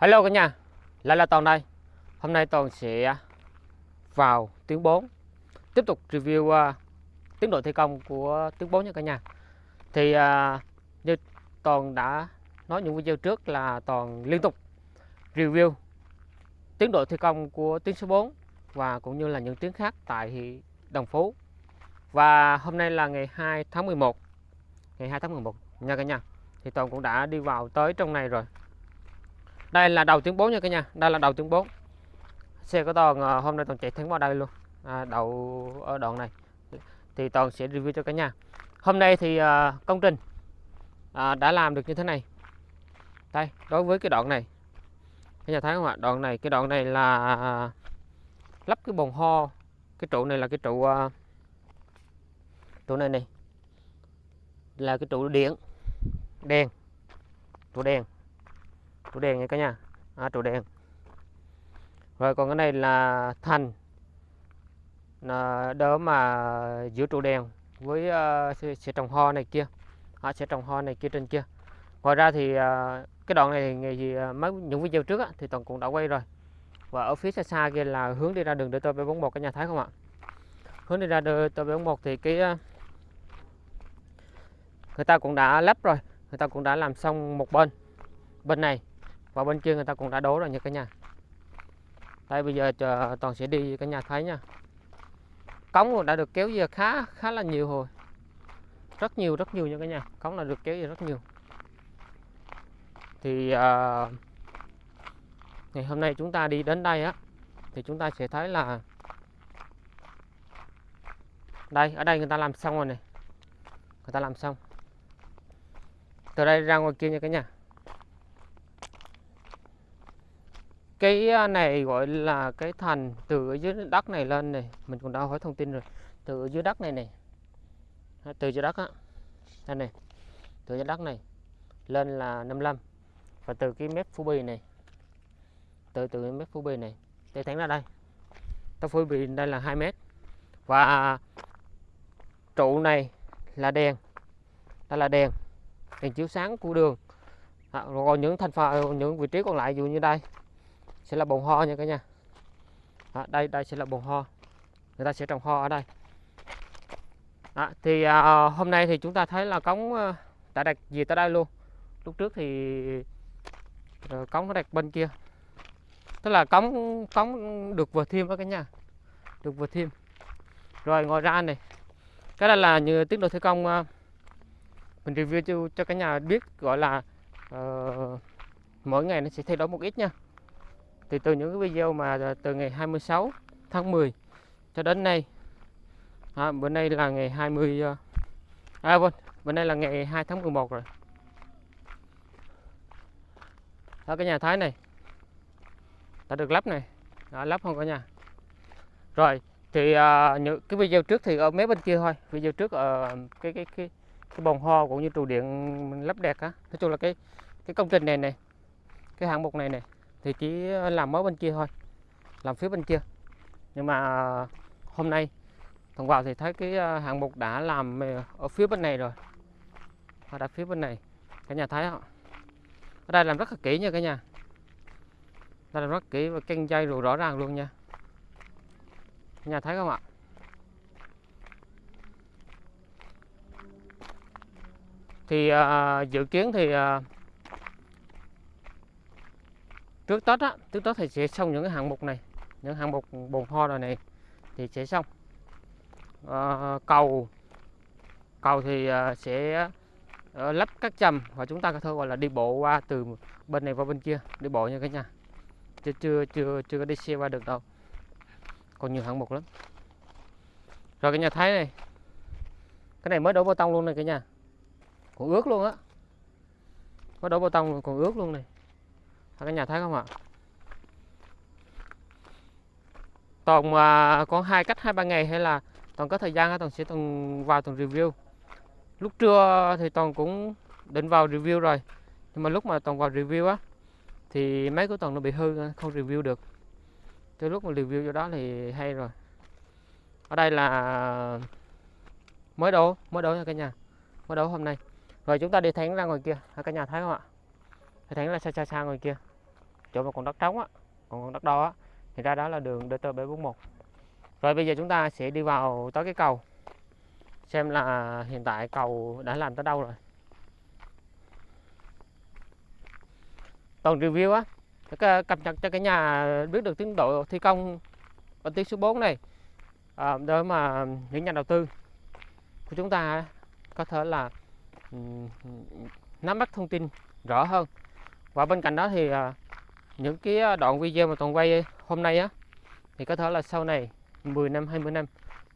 Hello cả nhà, lại là Toàn đây. Hôm nay Toàn sẽ à, vào tiếng 4 tiếp tục review uh, tiến độ thi công của tiếng 4 nha cả nhà. Thì uh, như Toàn đã nói những video trước là Toàn liên tục review tiến độ thi công của tuyến số 4 và cũng như là những tuyến khác tại Đồng Phú. Và hôm nay là ngày 2 tháng 11. Ngày 2 tháng 11 nha cả nhà. Thì Toàn cũng đã đi vào tới trong này rồi đây là đầu tuyến 4 nha cả nhà. Đây là đầu tuyến 4 xe của toàn à, hôm nay toàn chạy thẳng vào đây luôn. À, đậu ở đoạn này. Thì toàn sẽ review cho cả nhà. Hôm nay thì à, công trình à, đã làm được như thế này. Đây đối với cái đoạn này. Cả nhà thấy không ạ? Đoạn này cái đoạn này là à, à, lắp cái bồn ho. Cái trụ này là cái trụ trụ này này. Là cái trụ điện. Đèn. Trụ đèn trụ đèn nha cả nhà. À, trụ đèn rồi còn cái này là thành. Là đỡ mà giữa trụ đèn với ờ, uh, sẽ, sẽ trồng hoa này kia. À, sẽ trồng hoa này kia trên kia. Ngoài ra thì uh, cái đoạn này thì gì ờ, mấy những video trước á, thì toàn cũng đã quay rồi. Và ở phía xa xa kia là hướng đi ra đường DT 41 cả nhà thấy không ạ? Hướng đi ra DT 41 thì cái uh, người ta cũng đã lắp rồi. Người ta cũng đã làm xong một bên. Bên này và bên kia người ta cũng đã đố rồi nha cả nhà. Đây bây giờ chờ toàn sẽ đi cả nhà thấy nha. Cống đã được kéo về khá khá là nhiều rồi rất nhiều rất nhiều nha cả nhà. Cống là được kéo về rất nhiều. Thì à, ngày hôm nay chúng ta đi đến đây á thì chúng ta sẽ thấy là đây ở đây người ta làm xong rồi này. Người ta làm xong. Từ đây ra ngoài kia nha cả nhà. Cái này gọi là cái thành từ dưới đất này lên này mình cũng đã hỏi thông tin rồi. Từ dưới đất này này. Từ dưới đất á. Đây này. Từ dưới đất này lên là 55 và từ cái mép phú bì này từ từ cái mép phú bì này để thẳng ra đây. Ta phú bì đây là 2 mét. Và trụ này là đèn. Đây là đèn. Đèn chiếu sáng của đường. À, rồi những thành phần ờ, những vị trí còn lại dụ như đây sẽ là bồn ho nha cả nhà. Đó, đây đây sẽ là bồn ho. Người ta sẽ trồng ho ở đây. Đó, thì à, hôm nay thì chúng ta thấy là cống à, đã đặt gì tới đây luôn. Lúc trước thì à, cống nó đặt bên kia. Tức là cống cống được vừa thêm đó cả nhà. Được vừa thêm. Rồi ngoài ra này. Cái đây là như tiến độ thi công à, mình review cho, cho cả nhà biết gọi là uh, mỗi ngày nó sẽ thay đổi một ít nha thì từ những cái video mà à, từ ngày 26 tháng 10 cho đến nay à, bữa nay là ngày 20 à vâng bữa nay là ngày 2 tháng 11 rồi. Đó cái nhà thái này đã được lắp này đã lắp không cả nhà. Rồi thì à, những cái video trước thì ở mé bên kia thôi video trước ở cái cái cái cái bồn ho cũng như trụ điện lắp đẹp á. Nói chung là cái cái công trình này này cái hạng mục này này thì chỉ làm mới bên kia thôi làm phía bên kia. Nhưng mà ờ, hôm nay thằng vào thì thấy cái ờ, hạng mục đã làm ờ, ở phía bên này rồi. Họ đặt phía bên này cả nhà thấy không ở đây làm rất là kỹ nha cả nhà. Đây làm rất kỹ và canh dây rồi rõ ràng luôn nha. Cả nhà thấy không ạ? Thì uh, dự kiến thì uh, trước Tết á trước Tết thì sẽ xong những cái hạng mục này những hạng mục bồn hoa rồi này thì sẽ xong. À, cầu cầu thì ờ, sẽ ờ, lắp các chầm và chúng ta có thể gọi là đi bộ qua từ bên này qua bên kia đi bộ nha cái nhà. Chưa chưa chưa chưa có đi xe qua được đâu. Còn nhiều hạng mục lắm. Rồi cái nhà thấy này cái này mới đổ bê tông luôn này cả nhà. Còn ướt luôn á. Mới đổ bê tông còn ướt luôn này cả nhà thấy không ạ? Toàn à, có hai cách hai ba ngày hay là toàn có thời gian toàn sẽ toàn vào toàn review. Lúc trưa thì toàn cũng định vào review rồi nhưng mà lúc mà toàn vào review á thì máy của toàn nó bị hư không review được. Từ lúc mà review cho đó thì hay rồi. Ở đây là mới đổ mới đổ nha cả nhà mới đổ hôm nay. Rồi chúng ta đi thẳng ra ngoài kia cả nhà thấy không ạ? Thẳng ra xa xa xa ngoài kia chỗ mà còn đất trống á còn còn đất đo á thì ra đó là đường DT 741 rồi bây giờ chúng ta sẽ đi vào tới cái cầu xem là hiện tại cầu đã làm tới đâu rồi. Toàn review á cập nhật cho cái nhà biết được tiến độ thi công ở tuyến số 4 này à, để mà những nhà đầu tư của chúng ta có thể là nắm bắt thông tin rõ hơn. Và bên cạnh đó thì à, những cái à, đoạn video mà toàn quay hôm nay á thì có thể là sau này 10 năm 20 năm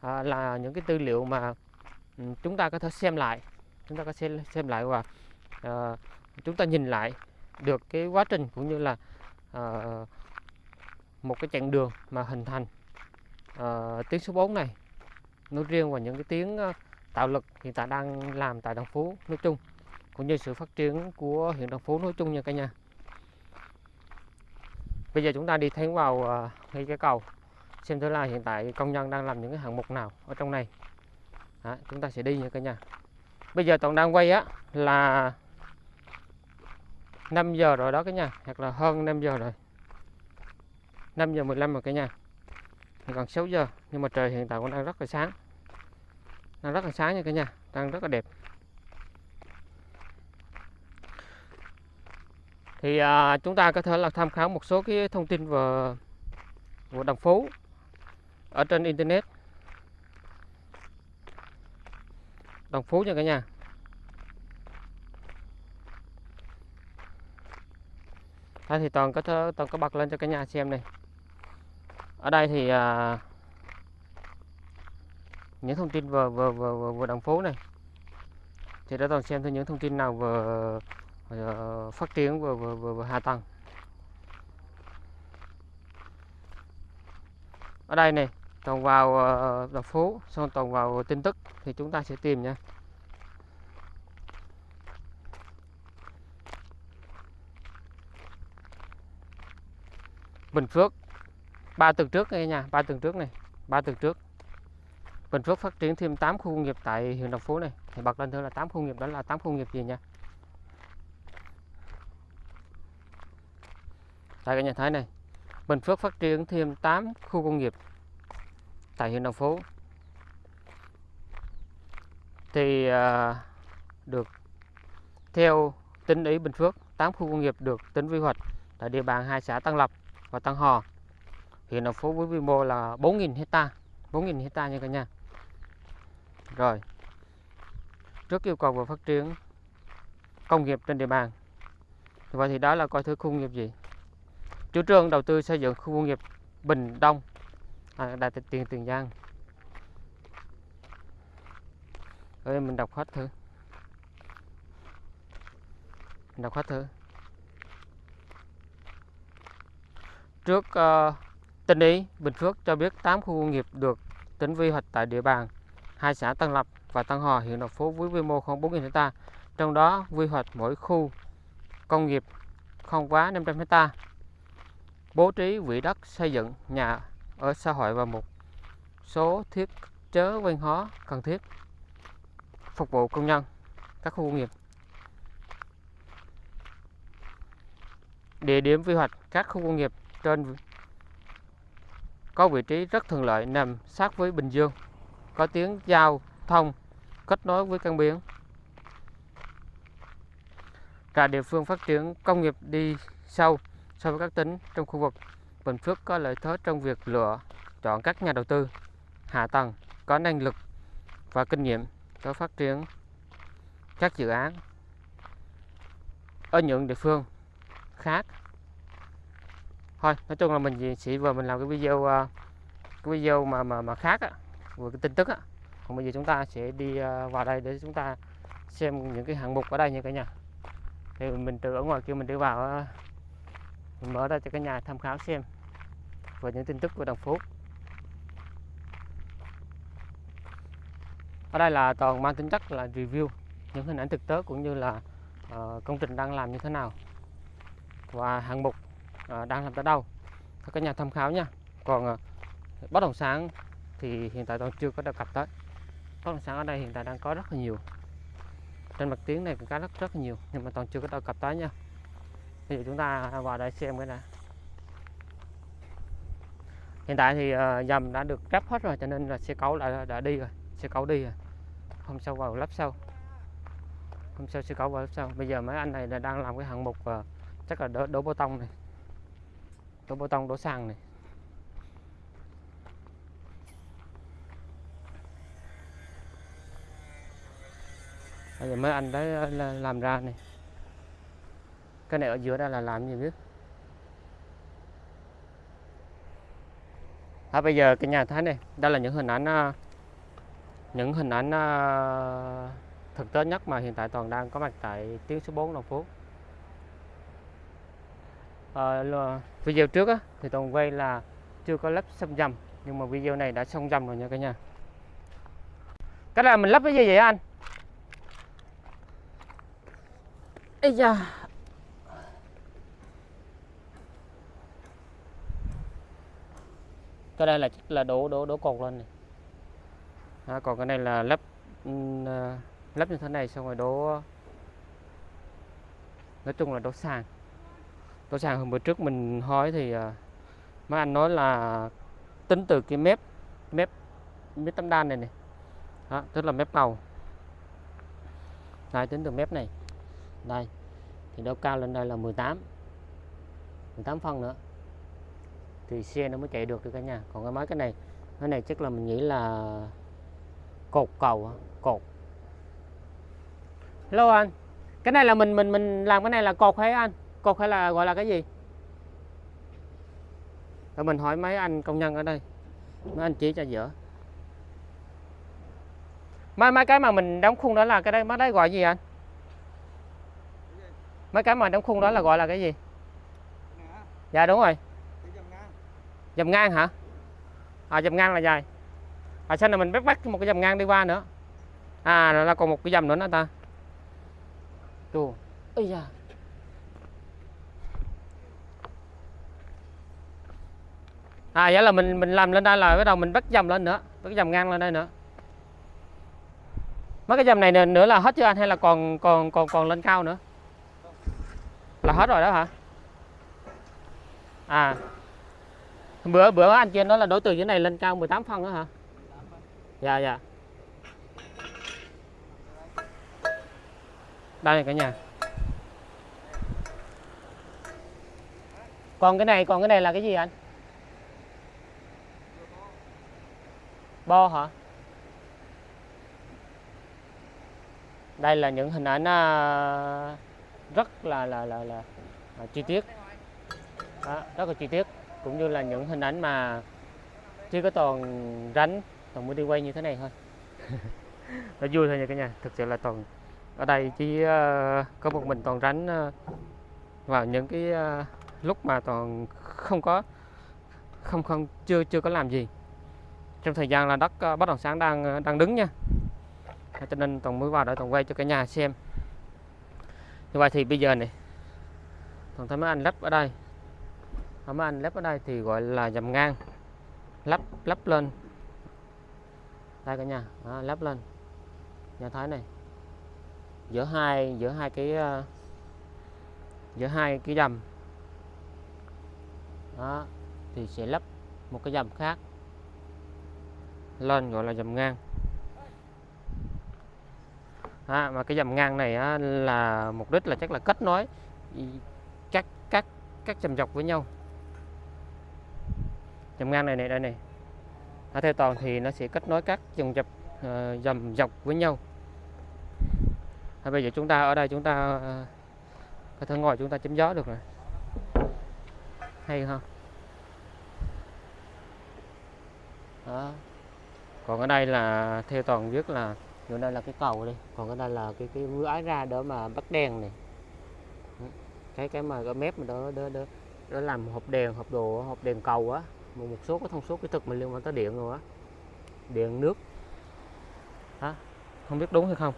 à, là những cái tư liệu mà ừ, chúng ta có thể xem lại chúng ta có thể xem lại và à, chúng ta nhìn lại được cái quá trình cũng như là à, một cái chặng đường mà hình thành à, tuyến số 4 này. Nói riêng và những cái tiếng à, tạo lực hiện tại đang làm tại Đồng Phú nói chung cũng như sự phát triển của huyện Đồng Phú nói chung nha cả nhà bây giờ chúng ta đi thẳng vào ờ, ngay cái cầu xem thử là hiện tại công nhân đang làm những cái hạng mục nào ở trong này. Đó, chúng ta sẽ đi nha cả nhà. Bây giờ toàn đang quay á là 5 giờ rồi đó cả nhà hoặc là hơn 5 giờ rồi. 5 giờ 15 rồi cả nhà. Còn 6 giờ nhưng mà trời hiện tại cũng đang rất là sáng. Đang rất là sáng nha cả nhà đang rất là đẹp. Thì à, chúng ta có thể là tham khảo một số cái thông tin về của Đồng Phú ở trên internet. Đồng Phú nha cả nhà. Đây thì toàn có thơ toàn có bật lên cho cả nhà xem này. Ở đây thì à, những thông tin về về về, về, về đồng phố này. Thì đã toàn xem thêm những thông tin nào về Ờ, phát triển về, về, về, về hạ tầng. Ở đây này, toàn vào ờ, phố xong toàn vào tin tức thì chúng ta sẽ tìm nha. Bình Phước ba tuần trước đây nha ba tuần trước này ba tuần trước Bình Phước phát triển thêm 8 khu công nghiệp tại huyện Đồng Phú này thì bật lên thử là 8 khu công nghiệp đó là 8 khu công nghiệp gì nha tại cả nhà thấy này Bình Phước phát triển thêm 8 khu công nghiệp tại huyện Đồng Phú. Thì à, được theo tính ý Bình Phước 8 khu công nghiệp được tính quy hoạch tại địa bàn hai xã Tân Lập và Tân Hò. Huyện Đồng Phú với quy mô là 4.000 hecta 4.000 hecta nha cả nhà. Rồi trước yêu cầu về phát triển công nghiệp trên địa bàn vậy thì đó là coi thứ khu công nghiệp gì? Chủ trương đầu tư xây dựng khu công nghiệp Bình Đông à, Đại Tịch Tiền Tiền Giang rồi mình đọc hết thử mình đọc hết thử trước ờ, uh, Tỉnh ý Bình Phước cho biết 8 khu công nghiệp được tính quy hoạch tại địa bàn hai xã Tân Lập và Tân Hòa huyện Đồng Phú với quy mô khoảng 4.000 hecta. Trong đó quy hoạch mỗi khu công nghiệp không quá 500 hecta. Bố trí quỹ đất xây dựng nhà ở xã hội và một số thiết chế văn hóa cần thiết phục vụ công nhân các khu công nghiệp. Địa điểm quy hoạch các khu công nghiệp trên có vị trí rất thuận lợi nằm sát với Bình Dương, có tuyến giao thông kết nối với cảng biển. Cả địa phương phát triển công nghiệp đi sâu so với các tỉnh trong khu vực. Bình Phước có lợi thế trong việc lựa chọn các nhà đầu tư, hạ tầng, có năng lực và kinh nghiệm để phát triển các dự án ở những địa phương khác. Thôi, nói chung là mình chỉ vừa mình làm cái video ờ, cái video mà mà mà khác á, vừa cái tin tức á. Còn bây giờ chúng ta sẽ đi ờ, vào đây để chúng ta xem những cái hạng mục ở đây nha cả nhà. Thì mình từ ở ngoài kia mình đi vào ờ mình mở ra cho cả nhà tham khảo xem. Về những tin tức của đồng phú ở đây là toàn mang tính chất là review những hình ảnh thực tế cũng như là uh, công trình đang làm như thế nào. Và hạng mục uh, đang làm tới đâu. Cho cả nhà tham khảo nha. Còn uh, bất động sản thì hiện tại toàn chưa có đề cập tới. Bất động sản ở đây hiện tại đang có rất là nhiều. Trên mặt tiếng này cũng có rất rất là nhiều nhưng mà toàn chưa có đề cập tới nha thì chúng ta vào đây xem cái này. Hiện tại thì ờ, dầm đã được ráp hết rồi cho nên là xe cẩu đã đã đi rồi xe cẩu đi rồi. Hôm sau vào lắp sau. Hôm sau xe cẩu vào lắp sau. Bây giờ mấy anh này là đang làm cái hạng mục uh, chắc là đổ, đổ bê tông này. Đổ bê tông đổ sàn này. Bây giờ mấy anh đấy ờ, làm ra này cái này ở giữa đây là làm gì biết? À, bây giờ cái nhà thấy này đây là những hình ảnh à, những hình ảnh à, thực tế nhất mà hiện tại toàn đang có mặt tại tuyến số 4 Long Phú. À, video trước á, thì toàn quay là chưa có lắp xong dầm nhưng mà video này đã xong dầm rồi nha cả nhà. Cái là mình lắp cái gì vậy anh? Ây da cái đây là là đổ đổ đổ cột lên này. À, còn cái này là lắp ừ, à, lắp như thế này xong rồi đổ nói chung là đổ sàn. Đổ sàn hôm bữa trước mình hỏi thì à, mấy anh nói là tính từ cái mép mép mép tấm đan này này đó, tức là mép cầu. Đây tính từ mép này. Đây thì độ cao lên đây là 18 18 phân nữa thì xe nó mới chạy được được cả nhà. Còn cái máy cái này cái này chắc là mình nghĩ là cột cầu cột. Hello anh, cái này là mình mình mình làm cái này là cột hay anh? Cột hay là gọi là cái gì? Rồi mình hỏi mấy anh công nhân ở đây, mấy anh chỉ cho giữa mấy mấy cái mà mình đóng khung đó là cái đây mấy đấy gọi gì anh? Mấy cái mà đóng khung đó là gọi là cái gì? Dạ đúng rồi dầm ngang hả? À dầm ngang là dài. À sao này mình bắt bắt một cái dầm ngang đi qua nữa? À là còn một cái dầm nữa nữa ta. Tù ây da. À vậy là mình mình làm lên đây là bắt đầu mình bắt dầm lên nữa. Bắt dầm ngang lên đây nữa. Mấy cái dầm này nữa là hết chưa anh? Hay là còn còn còn còn lên cao nữa? Là hết rồi đó hả? À bữa bữa anh kia nói là đối từ dưới này lên cao 18 phân đó hả? Dạ dạ. Đây cả nhà. Còn cái này còn cái này là cái gì anh? Bo hả? Đây là những hình ảnh à, rất là là là là, là chi tiết. Đó, rất là chi tiết cũng như là những hình ảnh mà chỉ có toàn ránh toàn mới đi quay như thế này thôi. Nó vui thôi nha cả nhà thực sự là toàn ở đây chỉ uh, có một mình toàn ránh uh, ờ, vào những cái uh, lúc mà toàn không có không không chưa chưa có làm gì. Trong thời gian là đất uh, bất động sản đang đang đứng nha. Cho nên toàn mới vào để toàn quay cho cả nhà xem. Như vậy thì bây giờ này toàn thấy mấy anh lắp ở đây mà anh lắp ở đây thì gọi là dầm ngang. Lắp lắp lên. Đây cả nhà. Đó, lắp lên. Nhà thái này. Giữa hai giữa hai cái uh, giữa hai cái dầm. Đó thì sẽ lắp một cái dầm khác. Lên gọi là dầm ngang. À, mà cái dầm ngang này á, là mục đích là chắc là kết nối các các các dầm dọc với nhau dầm ngang này này đây này. À, theo toàn thì nó sẽ kết nối các dòng dập uh, dầm dọc với nhau. À, bây giờ chúng ta ở đây chúng ta uh, có thể ngồi chúng ta chém gió được rồi. Hay không đó. Còn ở đây là theo toàn viết là chỗ đây là cái cầu đi. Còn cái đây là cái cái mưa ái ra đó mà bắt đèn này. Cái cái mà cái mép mà đó đó đó, đó làm hộp đèn hộp đồ hộp đèn cầu á một một số cái thông số kỹ thuật mình liên quan tới điện rồi á. Điện nước. Đó không biết đúng hay không?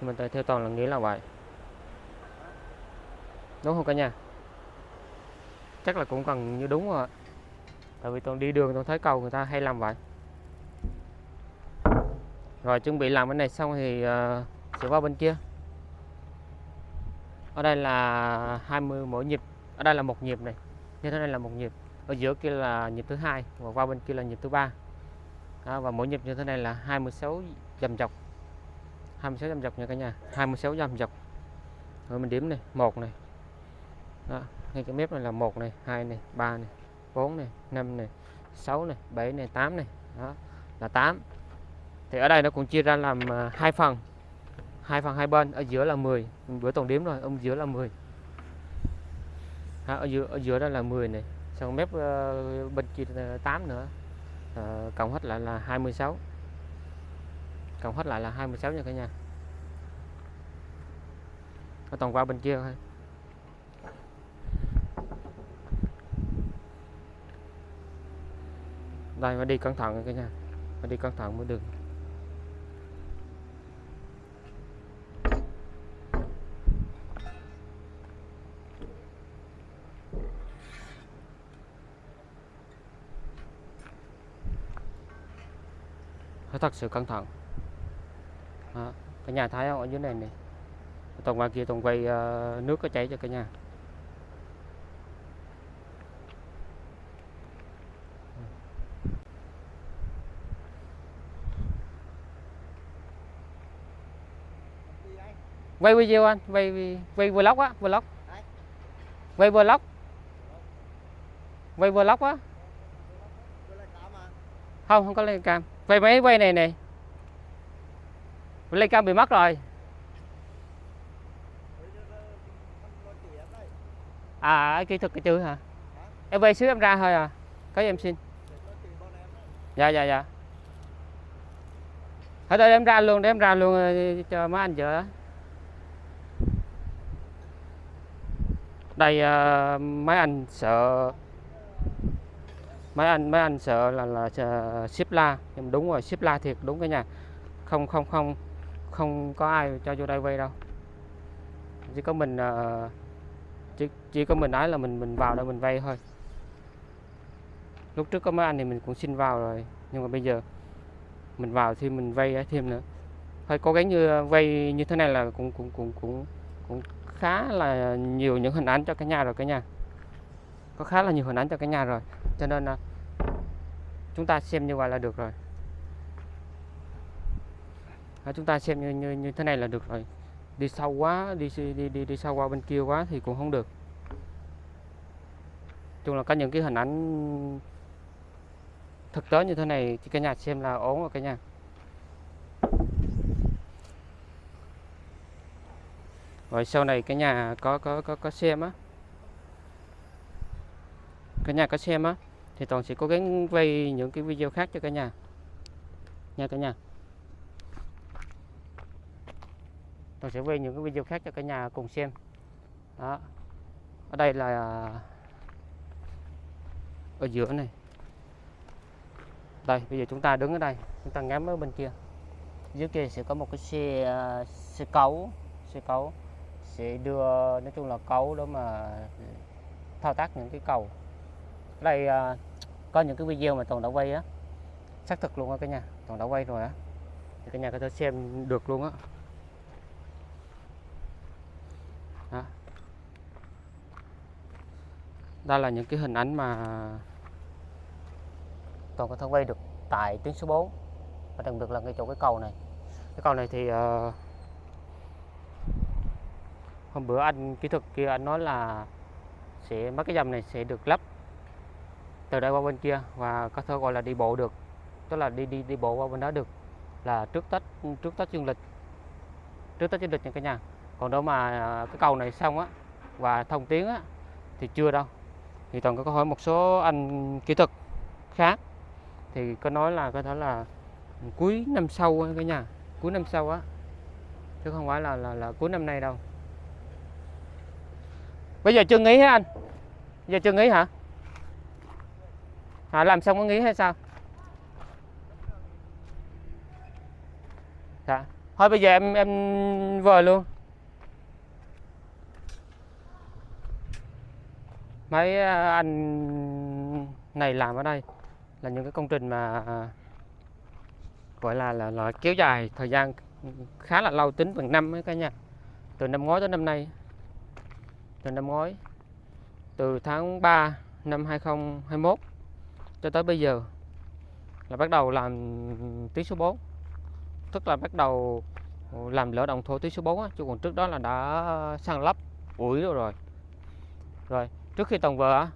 Nhưng mà theo toàn là nghĩ là vậy. Đúng không cả nhà? Chắc là cũng cần như đúng rồi tại vì toàn đi đường tôi thấy cầu người ta hay làm vậy. Rồi chuẩn bị làm cái này xong thì uh, sẽ qua bên kia. Ở đây là 20 mỗi nhịp. Ở đây là một nhịp này. Như thế này là một nhịp ở giữa kia là nhịp thứ hai và qua bên kia là nhịp thứ ba. Đó, và mỗi nhịp như thế này là 26 dầm dọc. 26 dầm dọc nha cả nhà 26 dầm dọc. Rồi mình điểm này một này. Đó, ngay cái mép này là một này hai này ba này 4 này 5 này 6 này 7 này 8 này. Đó là 8 thì ở đây nó cũng chia ra làm à, hai phần. Hai phần hai bên ở giữa là 10 bữa tổng điểm rồi ông giữa là 10 đó, ở giữa ở giữa đó là 10 này xong mép ờ, bên kia ờ, 8 nữa. À, cộng hết lại là 26 cộng hết lại là 26 nha cả nhà. Nó toàn qua bên kia thôi. Đây phải đi cẩn thận cả nhà. Phải đi cẩn thận mới được. Thật sự cẩn thận à, cái nhà thái không ở dưới này này. Toàn ngoài kia toàn quay uh, ờ, nước có chảy cho cả nhà. Quay video anh quay quay vlog á vlog. Quay vlog. Quay vlog á. Không không có lên cam quay máy quay này này. Lên cam bị mất rồi. À kỹ thuật cái chữ hả? Em về xíu em ra thôi à. Có gì em xin? Dạ dạ dạ. Thôi đây em ra luôn để em ra luôn ờ, cho mấy anh vợ đây ờ, uh, mấy anh sợ mấy anh mấy anh sợ là là ship la. Nhưng đúng rồi ship la thiệt đúng cái nhà. Không không không không có ai cho vô đây quay đâu. Chỉ có mình uh, chỉ, chỉ có mình nói là mình mình vào đây mình vay thôi. Lúc trước có mấy anh thì mình cũng xin vào rồi. Nhưng mà bây giờ mình vào thì mình vay thêm nữa. Hơi cố gắng như ờ, vay như thế này là cũng cũng cũng cũng cũng khá là nhiều những hình ảnh cho cả nhà rồi cả nhà. Có khá là nhiều hình ảnh cho cả nhà rồi cho nên là chúng ta xem như vậy là được rồi. À, chúng ta xem như, như như thế này là được rồi. Đi sâu quá đi đi đi đi sâu qua bên kia quá thì cũng không được. Chung là có những cái hình ảnh thực tế như thế này thì cả nhà xem là ổn rồi cả nhà. Rồi sau này cái nhà có có có có xem á. Cái nhà có xem á thì toàn sẽ cố gắng quay những cái video khác cho cả nhà. Nha cả nhà. Toàn sẽ quay những cái video khác cho cả nhà cùng xem. Đó. Ở đây là ở giữa này. Đây, bây giờ chúng ta đứng ở đây, chúng ta ngắm ở bên kia. Dưới kia sẽ có một cái xe à, xe cấu xe cấu sẽ đưa, nói chung là cấu đó mà thao tác những cái cầu. Ở đây à, có những cái video mà toàn đã quay á. Xác thực luôn á cả nhà toàn đã quay rồi á. Thì cả nhà có thể xem được luôn á. Đó. đây là những cái hình ảnh mà toàn có thể quay được tại tuyến số 4 và đặc biệt là ngay chỗ cái cầu này. Cái cầu này thì uh, hôm bữa anh kỹ thuật kia anh nói là sẽ mấy cái dầm này sẽ được lắp từ đây qua bên kia và có thể gọi là đi bộ được. Tức là đi đi đi bộ qua bên đó được. Là trước tết trước tết dương lịch. Trước tết dương lịch nha cả nhà. Còn đâu mà à, cái cầu này xong á và thông tuyến á thì chưa đâu. Thì toàn có hỏi một số anh kỹ thuật khác. Thì có nói là có thể là cuối năm sau cả nhà. Cuối năm sau á. Chứ không phải là là, là cuối năm nay đâu. Bây giờ chưa nghỉ hả anh? Bây giờ chưa nghỉ hả? À, làm xong có nghĩ hay sao? Dạ. Thôi bây giờ em em về luôn. Mấy à, anh này làm ở đây là những cái công trình mà à, gọi là là, là kéo dài thời gian khá là lâu tính bằng năm ấy cả nhà. Từ năm ngoái tới năm nay. Từ năm ngoái. Từ tháng 3 năm 2021 cho tới bây giờ là bắt đầu làm tiếng số 4 tức là bắt đầu ừ, làm lỡ đồng thổ tiếng số 4 á chứ còn trước đó là đã sang lắp ủi rồi rồi. Rồi trước khi tầng vợ á,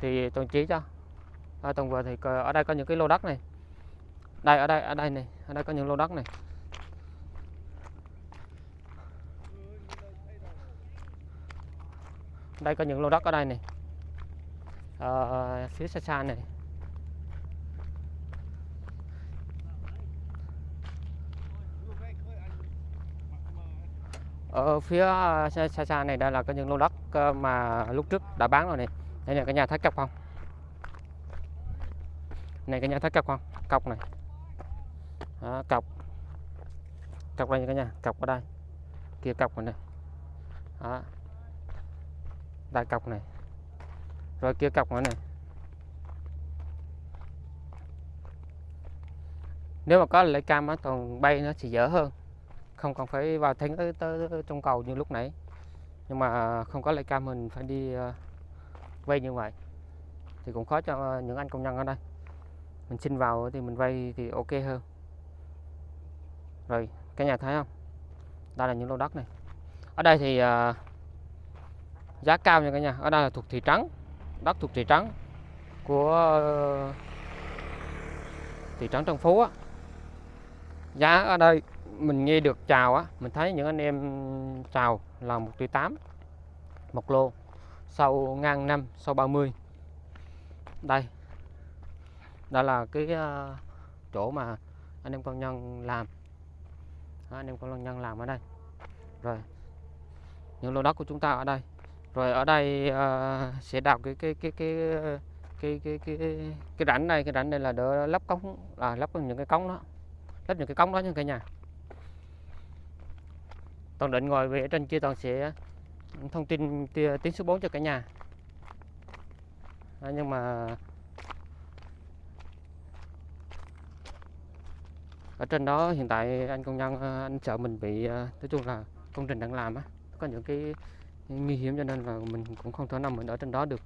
thì toàn chỉ cho. À, toàn vợ thì ở đây có những cái lô đất này. Đây ở đây ở đây này ở đây có những lô đất này. Đây có những lô đất ở đây này. Ờ, phía xa xa này. Ở phía ờ, xa xa, xa này đây là có những lô đất ờ, mà lúc trước đã bán rồi này. Đây là cái nhà thấy cọc không này cái nhà thấy cọc không cọc này. Đó, cọc. Cọc đây cả nhà cọc ở đây. Kia cọc rồi này. Đó. đây cọc này rồi kia cọc nữa này. Nếu mà có lấy cam á còn bay nó sẽ dở hơn. Không cần phải vào thánh tới, tới, tới trong cầu như lúc nãy. Nhưng mà không có lấy cam mình phải đi uh, vay như vậy. Thì cũng khó cho những anh công nhân ở đây. Mình xin vào thì mình vay thì ok hơn. Rồi cái nhà thấy không? Đây là những lô đất này. Ở đây thì uh, giá cao nha cả nhà. Ở đây là thuộc thị trấn đất thuộc thị trấn của ờ, thị trấn Trần Phú á. Giá ở đây mình nghe được chào á mình thấy những anh em chào là một triệu tám một lô sau ngang năm sau 30 đây đây là cái ờ, chỗ mà anh em công nhân làm. Đó, anh em công nhân làm ở đây. Rồi những lô đất của chúng ta ở đây rồi ở đây uh, sẽ đào cái cái cái cái ờ, cái cái cái cái rãnh này cái rãnh này là đỡ lắp cống là lắp những cái cống đó lắp những cái cống đó nha cả nhà. Toàn định ngồi về ở trên kia toàn sẽ thông tin tiếng số 4 cho cả nhà. À, nhưng mà ở trên đó hiện tại anh công nhân ờ, anh sợ mình bị nói chung là công trình đang làm á có những cái nguy hiểm cho nên là mình cũng không thể nào mình ở trên đó được.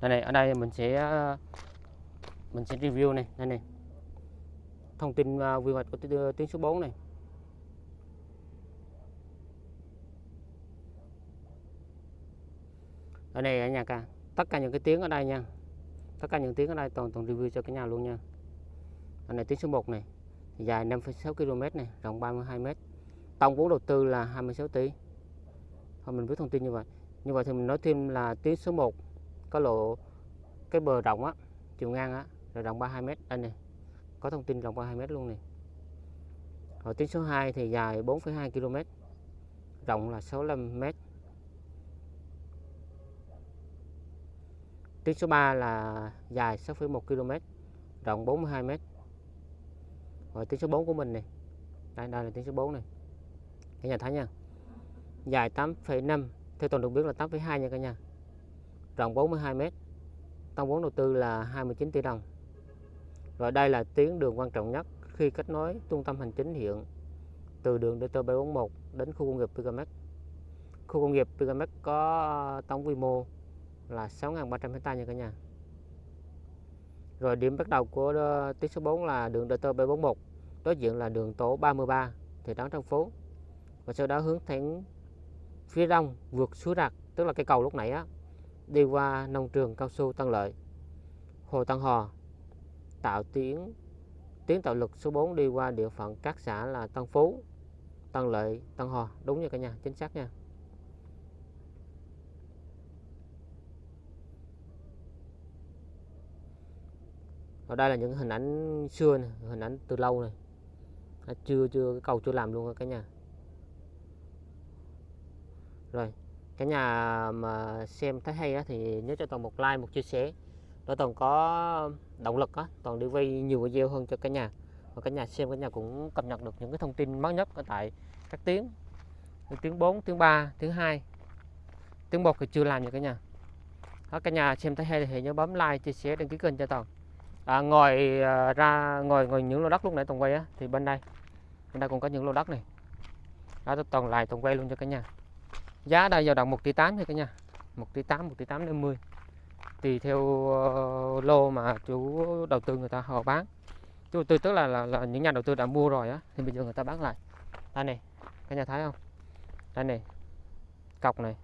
Đây này ở đây mình sẽ mình sẽ review này đây này. Thông tin ờ, quy hoạch của tuyến số 4 này. Ở đây ở nhà ca tất cả những cái tiếng ở đây nha. Tất cả những tiếng ở đây toàn toàn review cho cả nhà luôn nha. Anh này tiếng số 1 này dài 5,6 km này rộng 32 m tổng vốn đầu tư là 26 tỷ. Thôi mình biết thông tin như vậy. Như vậy thì mình nói thêm là tuyến số 1 có lộ cái bờ rộng á chiều ngang á là rộng 32 m đây này có thông tin rộng 32 m luôn này rồi tuyến số 2 thì dài 4,2 km rộng là 65 m tuyến số 3 là dài 6,1 km rộng 42 m rồi tuyến số 4 của mình này đây đây là tuyến số 4 này. Cả nhà thấy nha. Dài 8,5 theo toàn được biết là 8,2 nha cả nhà. Rộng 42 m tổng vốn đầu tư là 29 tỷ đồng. Rồi đây là tuyến đường quan trọng nhất khi kết nối trung tâm hành chính hiện từ đường DT741 đến khu công nghiệp Pigamex khu công nghiệp Pigamex có tổng quy mô là 6.300 hecta nha cả nhà. Rồi điểm bắt đầu của ờ, tuyến số 4 là đường DT741 đối diện là đường tổ 33 thị trấn Tân Phú và sau đó hướng thẳng phía đông vượt suối Rạc, tức là cây cầu lúc nãy á, đi qua nông trường cao su Tân Lợi. Hồ Tân Hò tạo tuyến tuyến tạo lực số 4 đi qua địa phận các xã là Tân Phú, Tân Lợi, Tân Hò. Đúng nha cả nhà, chính xác nha. Và đây là những hình ảnh xưa này, hình ảnh từ lâu này. À, chưa chưa cái cầu chưa làm luôn cả nhà. Rồi cả nhà mà xem thấy hay á, thì nhớ cho toàn một like một chia sẻ. Để toàn có động lực á toàn đi quay nhiều video hơn cho cả nhà. Và cả nhà xem cả nhà cũng cập nhật được những cái thông tin mới nhất ở tại các tiếng. Tiếng 4, tiếng 3, tiếng 2 tiếng 1 thì chưa làm nha cả nhà. Đó, cả nhà xem thấy hay thì nhớ bấm like chia sẻ đăng ký kênh cho toàn à, ngoài à, ra ngoài ngoài những lô đất lúc nãy toàn quay á thì bên đây bên đây cũng có những lô đất này. Đó tôi toàn lại toàn quay luôn cho cả nhà. Giá đây dao động 1 tỷ 8 thôi cả nhà. 1 tỷ 8 1 tỷ 8 50 tùy theo uh, lô mà chủ đầu tư người ta họ bán. Chủ đầu tư tức là, là, là những nhà đầu tư đã mua rồi á thì bây giờ người ta bán lại. Đây này cả nhà thấy không? Đây này cọc này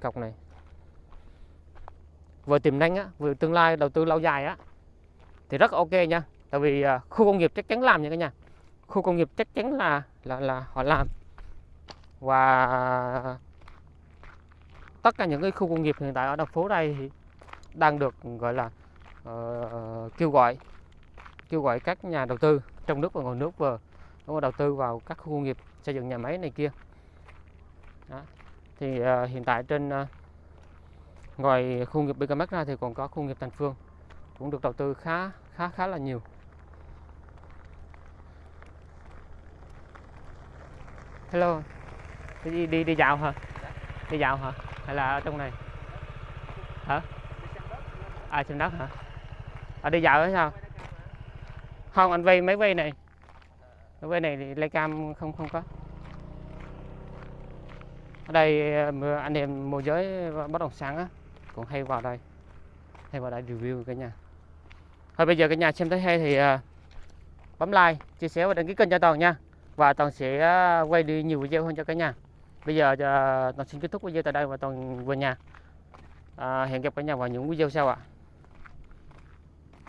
cọc này vừa tiềm năng á vừa tương lai đầu tư lâu dài á thì rất ok nha. Tại vì à, khu công nghiệp chắc chắn làm nha cả nhà. Khu công nghiệp chắc chắn là là là họ làm. Và tất cả những cái khu công nghiệp hiện tại ở thành phố đây thì đang được gọi là uh, kêu gọi kêu gọi các nhà đầu tư trong nước và ngoài nước vào đúng đầu tư vào các khu công nghiệp xây dựng nhà máy này kia. Đó. thì uh, hiện tại trên uh, ngoài khu nghiệp BKMX ra thì còn có khu nghiệp Thành Phương, cũng được đầu tư khá khá khá là nhiều. Hello, đi đi đi dạo hả? Đi dạo hả? Hay là ở trong này? Hả? À trên đất hả? À đi dạo hay sao? Không, anh vay mấy vay này? Mấy vay này thì cam không không có. Ở đây ờ, anh em môi giới bất động sản á cũng hay vào đây. Hay vào đây review cả nhà. Thôi bây giờ cả nhà xem thấy hay thì à, bấm like chia sẻ và đăng ký kênh cho toàn nha. Và toàn sẽ à, quay đi nhiều video hơn cho cả nhà. Bây giờ à, toàn xin kết thúc video tại đây và toàn về nhà. À, hẹn gặp cả nhà vào những video sau ạ.